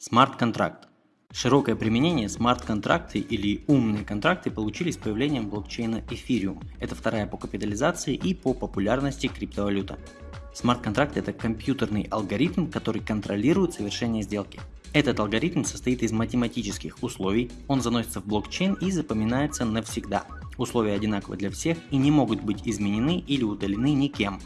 Смарт-контракт. Широкое применение смарт-контракты или умные контракты получили с появлением блокчейна Ethereum. Это вторая по капитализации и по популярности криптовалюта. Смарт-контракт это компьютерный алгоритм, который контролирует совершение сделки. Этот алгоритм состоит из математических условий, он заносится в блокчейн и запоминается навсегда. Условия одинаковы для всех и не могут быть изменены или удалены никем.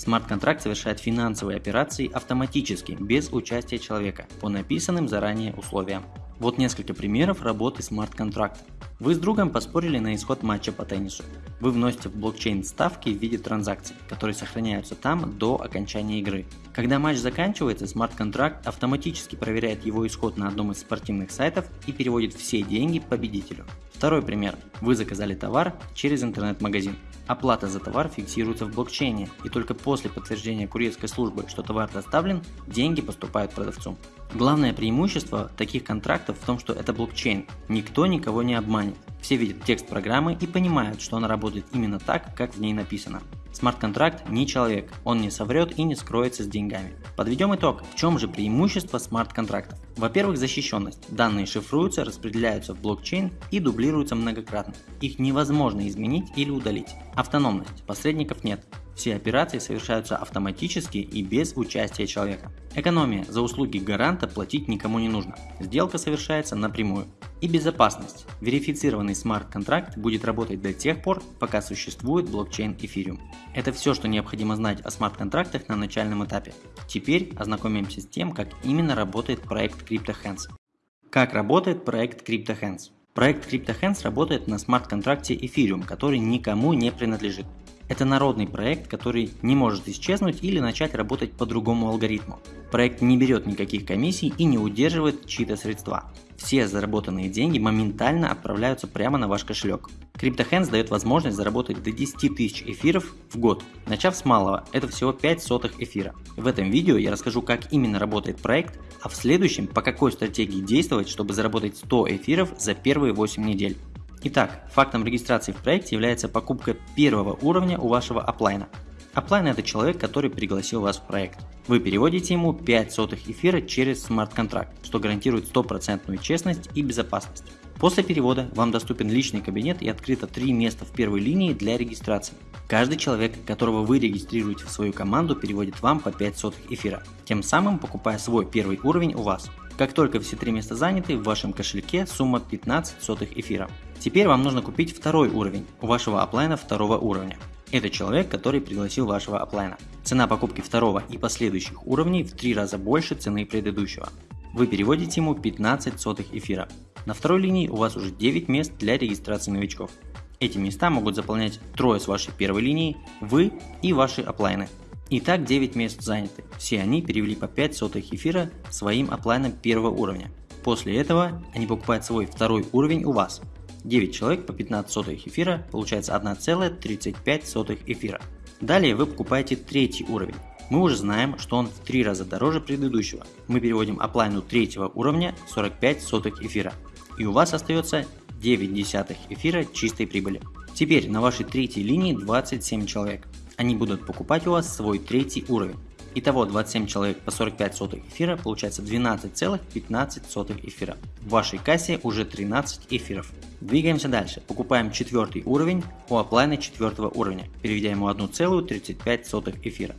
Смарт-контракт совершает финансовые операции автоматически, без участия человека, по написанным заранее условиям. Вот несколько примеров работы смарт-контракта. Вы с другом поспорили на исход матча по теннису. Вы вносите в блокчейн ставки в виде транзакций, которые сохраняются там до окончания игры. Когда матч заканчивается, смарт-контракт автоматически проверяет его исход на одном из спортивных сайтов и переводит все деньги победителю. Второй пример. Вы заказали товар через интернет-магазин. Оплата за товар фиксируется в блокчейне, и только после подтверждения курьерской службы, что товар доставлен, деньги поступают продавцу. Главное преимущество таких контрактов в том, что это блокчейн. Никто никого не обманет. Все видят текст программы и понимают, что она работает именно так, как в ней написано. Смарт-контракт не человек, он не соврет и не скроется с деньгами. Подведем итог. В чем же преимущество смарт-контрактов? Во-первых, защищенность. Данные шифруются, распределяются в блокчейн и дублируются многократно. Их невозможно изменить или удалить. Автономность. Посредников нет. Все операции совершаются автоматически и без участия человека. Экономия. За услуги гаранта платить никому не нужно. Сделка совершается напрямую. И безопасность. Верифицированный смарт-контракт будет работать до тех пор, пока существует блокчейн Ethereum. Это все, что необходимо знать о смарт-контрактах на начальном этапе. Теперь ознакомимся с тем, как именно работает проект CryptoHands. Как работает проект CryptoHands? Проект CryptoHands работает на смарт-контракте Ethereum, который никому не принадлежит. Это народный проект, который не может исчезнуть или начать работать по другому алгоритму. Проект не берет никаких комиссий и не удерживает чьи-то средства. Все заработанные деньги моментально отправляются прямо на ваш кошелек. CryptoHands дает возможность заработать до 10 тысяч эфиров в год. Начав с малого, это всего 5 сотых эфира. В этом видео я расскажу, как именно работает проект, а в следующем по какой стратегии действовать, чтобы заработать 100 эфиров за первые 8 недель. Итак, фактом регистрации в проекте является покупка первого уровня у вашего оплайна. Оплайн это человек, который пригласил вас в проект. Вы переводите ему 5 сотых эфира через смарт-контракт, что гарантирует стопроцентную честность и безопасность. После перевода вам доступен личный кабинет и открыто 3 места в первой линии для регистрации. Каждый человек, которого вы регистрируете в свою команду, переводит вам по 5 сотых эфира, тем самым покупая свой первый уровень у вас. Как только все три места заняты, в вашем кошельке сумма 15 сотых эфира. Теперь вам нужно купить второй уровень у вашего оплайна второго уровня. Это человек, который пригласил вашего оплайна. Цена покупки второго и последующих уровней в три раза больше цены предыдущего. Вы переводите ему 15 сотых эфира. На второй линии у вас уже 9 мест для регистрации новичков. Эти места могут заполнять трое с вашей первой линии, вы и ваши оплайны. Итак, 9 мест заняты. Все они перевели по 5 сотых эфира своим оплайном первого уровня. После этого они покупают свой второй уровень у вас. 9 человек по 15 сотых эфира получается 1,35 эфира. Далее вы покупаете третий уровень. Мы уже знаем, что он в 3 раза дороже предыдущего. Мы переводим оплайну третьего уровня 45 сотых эфира. И у вас остается 9 десятых эфира чистой прибыли. Теперь на вашей третьей линии 27 человек они будут покупать у вас свой третий уровень. Итого 27 человек по 45 сотых эфира получается 12,15 эфира. В вашей кассе уже 13 эфиров. Двигаемся дальше. Покупаем четвертый уровень у оплайна четвертого уровня, переведя ему 1,35 эфира.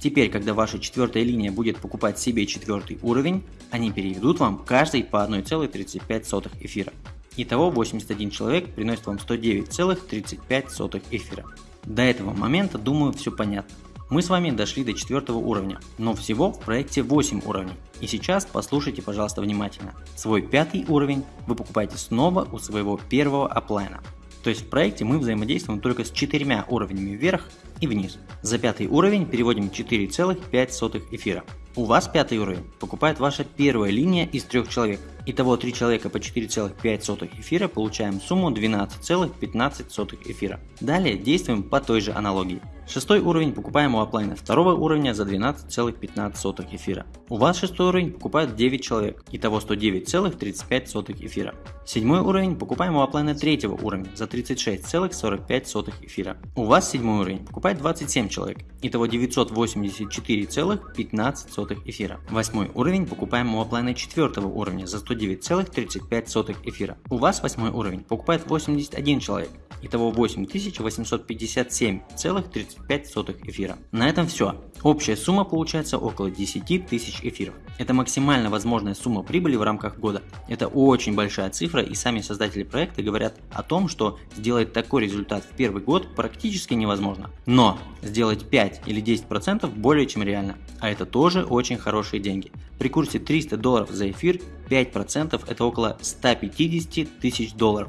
Теперь, когда ваша четвертая линия будет покупать себе четвертый уровень, они переведут вам каждый по 1,35 эфира. Итого 81 человек приносит вам 109,35 эфира. До этого момента, думаю, все понятно. Мы с вами дошли до четвертого уровня, но всего в проекте 8 уровней. И сейчас послушайте, пожалуйста, внимательно. Свой пятый уровень вы покупаете снова у своего первого оплайна. То есть в проекте мы взаимодействуем только с четырьмя уровнями вверх и вниз. За пятый уровень переводим 4,5 эфира. У вас пятый уровень покупает ваша первая линия из трех человек. Итого 3 человека по 4,5 эфира получаем сумму 12,15 эфира. Далее действуем по той же аналогии. Шестой уровень покупаем у оплайна второго уровня за 12,15 эфира. У вас шестой уровень покупают 9 человек, итого 109,35 эфира. Седьмой уровень покупаем у оплайна третьего уровня за 36,45 эфира. У вас седьмой уровень покупает 27 человек, итого 984,15 эфира. Восьмой уровень покупаем у оплайна четвертого уровня за 109,35 эфира. У вас восьмой уровень покупает 81 человек, итого 8857,35 эфира. На этом все. Общая сумма получается около 10 тысяч эфиров. Это максимально возможная сумма прибыли в рамках года. Это очень большая цифра и сами создатели проекта говорят о том, что сделать такой результат в первый год практически невозможно. Но сделать 5 или 10% более чем реально. А это тоже очень хорошие деньги. При курсе 300 долларов за эфир 5% это около 150 тысяч долларов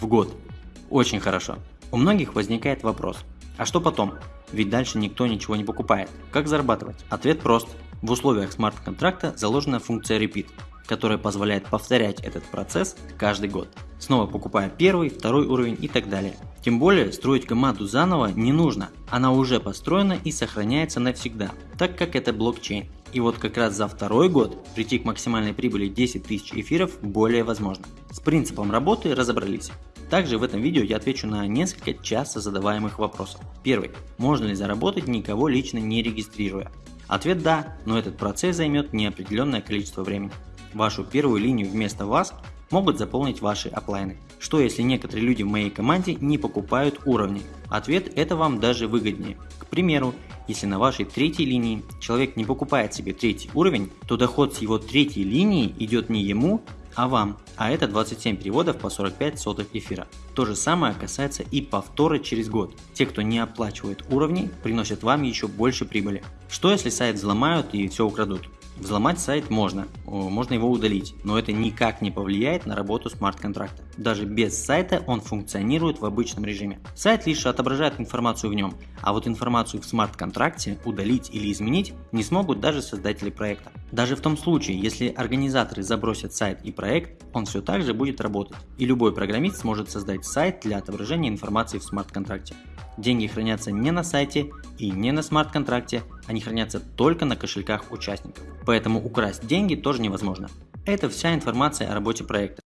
в год. Очень хорошо. У многих возникает вопрос, а что потом? Ведь дальше никто ничего не покупает. Как зарабатывать? Ответ прост. В условиях смарт-контракта заложена функция Repeat, которая позволяет повторять этот процесс каждый год, снова покупая первый, второй уровень и так далее. Тем более строить команду заново не нужно, она уже построена и сохраняется навсегда, так как это блокчейн. И вот как раз за второй год прийти к максимальной прибыли 10 тысяч эфиров более возможно. С принципом работы разобрались. Также в этом видео я отвечу на несколько часто задаваемых вопросов. Первый. Можно ли заработать никого лично не регистрируя? Ответ да, но этот процесс займет неопределенное количество времени. Вашу первую линию вместо вас могут заполнить ваши оплайны. Что если некоторые люди в моей команде не покупают уровни? Ответ это вам даже выгоднее. К примеру, если на вашей третьей линии человек не покупает себе третий уровень, то доход с его третьей линии идет не ему, а вам, а это 27 переводов по 45 сотых эфира. То же самое касается и повторы через год. Те, кто не оплачивает уровни, приносят вам еще больше прибыли. Что если сайт взломают и все украдут? Взломать сайт можно, можно его удалить, но это никак не повлияет на работу смарт-контракта. Даже без сайта он функционирует в обычном режиме. Сайт лишь отображает информацию в нем, а вот информацию в смарт-контракте удалить или изменить не смогут даже создатели проекта. Даже в том случае, если организаторы забросят сайт и проект, он все так же будет работать, и любой программист сможет создать сайт для отображения информации в смарт-контракте. Деньги хранятся не на сайте и не на смарт-контракте, они хранятся только на кошельках участников. Поэтому украсть деньги тоже невозможно. Это вся информация о работе проекта.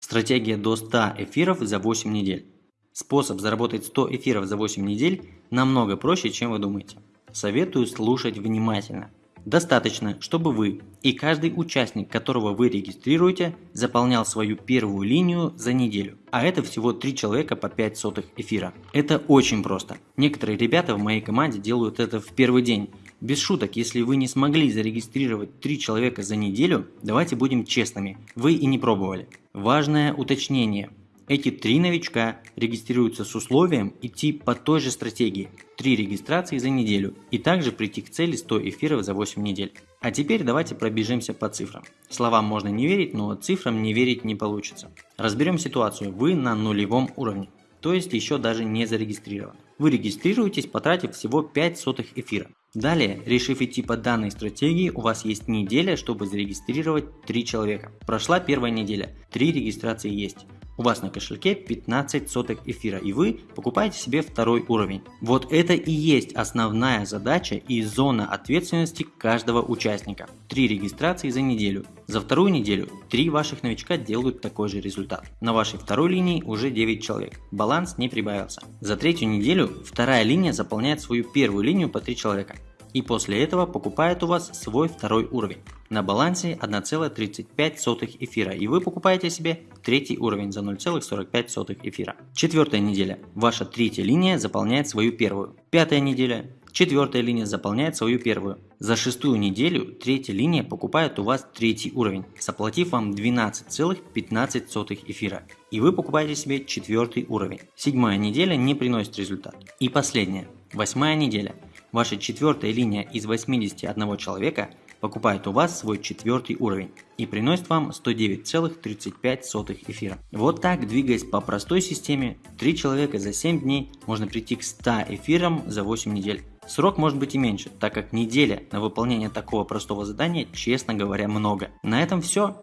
Стратегия до 100 эфиров за 8 недель. Способ заработать 100 эфиров за 8 недель намного проще, чем вы думаете. Советую слушать внимательно. Достаточно, чтобы вы и каждый участник, которого вы регистрируете, заполнял свою первую линию за неделю. А это всего 3 человека по 5 сотых эфира. Это очень просто. Некоторые ребята в моей команде делают это в первый день. Без шуток, если вы не смогли зарегистрировать 3 человека за неделю, давайте будем честными, вы и не пробовали. Важное уточнение. Эти три новичка регистрируются с условием идти по той же стратегии – 3 регистрации за неделю и также прийти к цели 100 эфиров за 8 недель. А теперь давайте пробежимся по цифрам. Словам можно не верить, но цифрам не верить не получится. Разберем ситуацию. Вы на нулевом уровне, то есть еще даже не зарегистрирован. Вы регистрируетесь, потратив всего 5 сотых эфира. Далее, решив идти по данной стратегии, у вас есть неделя, чтобы зарегистрировать 3 человека. Прошла первая неделя, 3 регистрации есть у вас на кошельке 15 соток эфира и вы покупаете себе второй уровень. Вот это и есть основная задача и зона ответственности каждого участника. Три регистрации за неделю. За вторую неделю три ваших новичка делают такой же результат. На вашей второй линии уже 9 человек. Баланс не прибавился. За третью неделю вторая линия заполняет свою первую линию по 3 человека и после этого покупает у вас свой второй уровень. На балансе 1,35 эфира и вы покупаете себе третий уровень за 0,45 эфира. Четвертая неделя. Ваша третья линия заполняет свою первую. Пятая неделя. Четвертая линия заполняет свою первую. За шестую неделю третья линия покупает у вас третий уровень, заплатив вам 12,15 эфира. И вы покупаете себе четвертый уровень. Седьмая неделя не приносит результат. И последняя. Восьмая неделя. Ваша четвертая линия из 81 человека покупает у вас свой четвертый уровень и приносит вам 109,35 эфира. Вот так, двигаясь по простой системе, 3 человека за 7 дней можно прийти к 100 эфирам за 8 недель. Срок может быть и меньше, так как неделя на выполнение такого простого задания, честно говоря, много. На этом все.